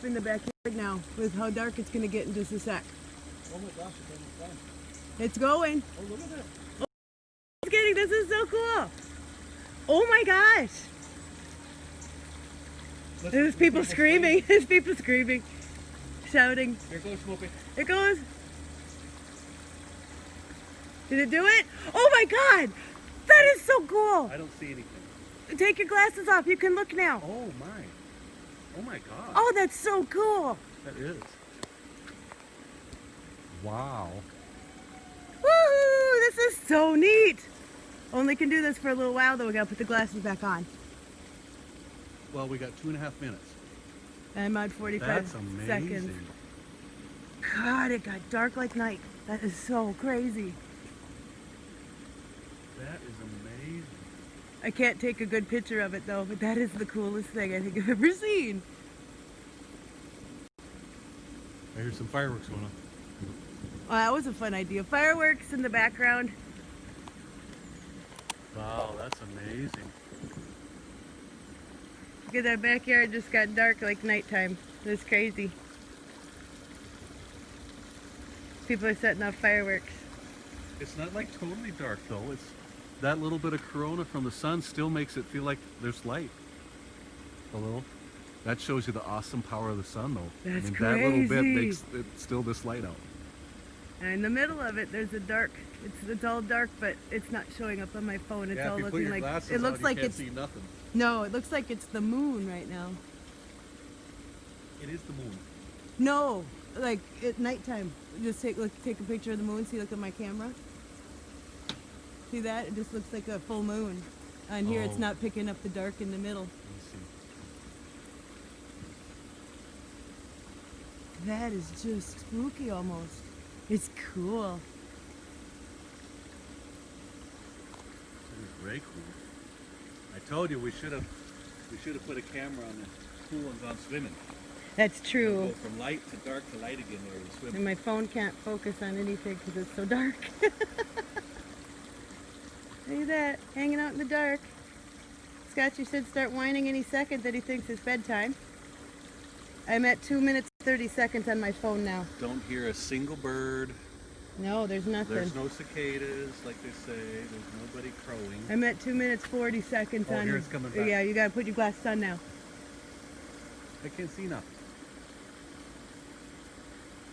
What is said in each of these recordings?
just taping the backyard now with how dark it's going to get in just a sec. Oh my gosh, it's. It's going. Oh, look at that. Oh, just kidding. This is so cool. Oh my gosh. Let's- There's people screaming. There's people screaming, shouting. Here goes Smoopy. It goes. Did it do it? Oh my god! That is so cool. I don't see anything. Take your glasses off. You can look now. Oh my. Oh my god. Oh, that's so cool. That is. Wow. Woohoo! This is so neat. Only can do this for a little while though. We gotta put the glasses back on. Well, we got two and a half minutes. I'm at 45 That's amazing. seconds. God, it got dark like night. That is so crazy. That is amazing. I can't take a good picture of it though, but that is the coolest thing I think I've ever seen. I hear some fireworks going on. Oh, that was a fun idea. Fireworks in the background. Wow, that's amazing. Look at that backyard just got dark like nighttime. It was crazy. People are setting off fireworks. It's not like totally dark though. It's that little bit of corona from the sun still makes it feel like there's light. A little. That shows you the awesome power of the sun though. That's I mean, that little bit makes it still this light out. And in the middle of it, there's a dark. It's it's all dark, but it's not showing up on my phone. It's yeah, all if you put looking your like it looks on, like you can't it's see nothing. no. It looks like it's the moon right now. It is the moon. No, like at nighttime. Just take look, take a picture of the moon. See, look at my camera. See that? It just looks like a full moon. And here it's Oh. not picking up the dark in the middle. Let me see. That is just spooky almost. It's cool. That is very cool. I told you we should have we should have put a camera on the pool and gone swimming. That's Go true. from light to dark to light again there swim. And my phone can't focus on anything because it's so dark. See that? Hanging out in the dark. Scotchy should start whining any second that he thinks it's bedtime. I'm at 2 minutes 30 seconds on my phone now. Don't hear a single bird. No, there's nothing. There's no cicadas, like they say. There's nobody crowing. I'm at 2 minutes 40 seconds Oh, on here it's coming back. Yeah, you gotta put your glasses on now. I can't see nothing.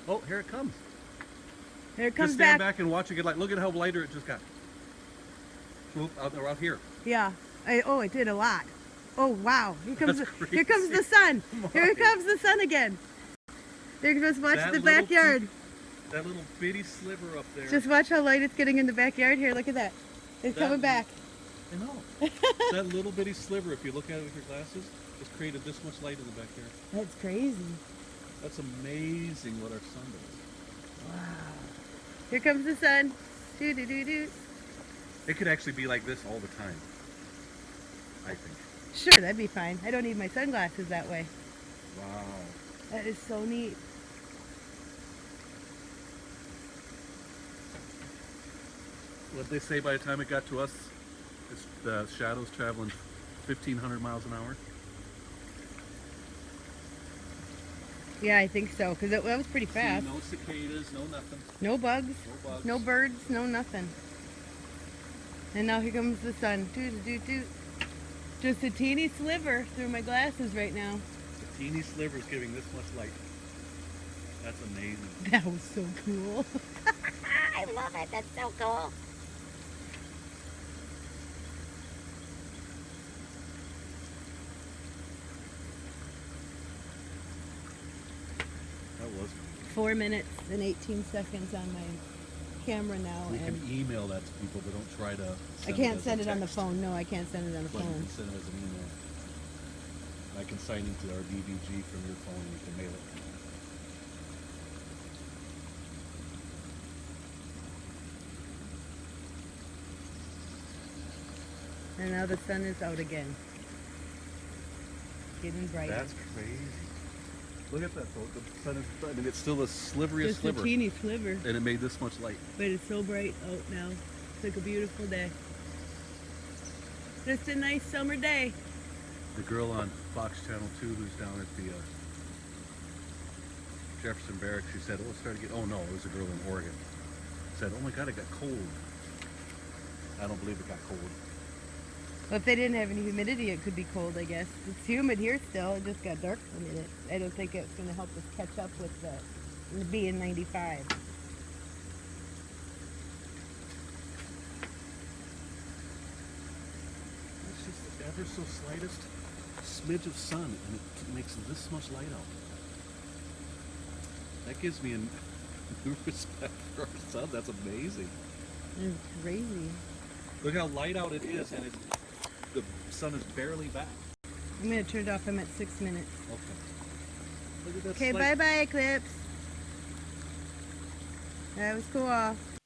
Oh, here it comes. There it comes just stand back. back. and watch it get light. Look at how lighter it just got. Out out here. Yeah. I, oh, it did a lot. Oh wow! Here comes the, here comes the sun. Here comes the sun again. There just watch That the backyard. That little bitty sliver up there. Just watch how light it's getting in the backyard. Here, look at that. It's That- coming back. I know. that little bitty sliver, if you look at it with your glasses, has created this much light in the backyard. That's crazy. That's amazing what our sun does. Wow. Here comes the sun. Do do do do. It could actually be like this all the time. I think. Sure, that'd be fine. I don't need my sunglasses that way. Wow. That is so neat. What they say by the time it got to us, it's the shadows traveling 1,500 miles an hour. Yeah, I think so. Cause it, that was pretty See, fast. no cicadas, no nothing, No bugs. no bugs. No birds. No nothing. And now here comes the sun. Doo doo doo doo. Just a teeny sliver through my glasses right now. A teeny sliver is giving this much light. That's amazing. That was so cool. I love it. That's so cool. That was. Four minutes and 18 seconds on my camera now. We can and email that to people, but don't try to. I can't as send a it on the phone. No, I can't send it on the But you phone. can send it as an email. I can sign into our DVG from your phone and you can mail it. And now the sun is out again. Getting brighter. That's crazy. Look at that though. The sun is, I mean, it's still a sliveriest Just sliver. a teeny sliver, and it made this much light. but it's so bright out now. It's like a beautiful day. Just a nice summer day. The girl on Fox Channel 2 who's down at the uh, Jefferson Barracks. She said, "Oh, it's started to get." Oh no, it was a girl in Oregon. Said, "Oh my God, it got cold." I don't believe it got cold. Well, if they didn't have any humidity, it could be cold, I guess. It's humid here still. It just got dark for a minute. I don't think it's going to help us catch up with the, the being 95. It's just the ever so slightest smidge of sun, and it makes this much light out. That gives me a new respect for our sun. That's amazing. It's crazy. Look how light out it is, and it, the sun is barely back. I'm going to turn it off. I'm at six minutes. Okay. Look at that Okay, bye bye, Eclipse. That was cool.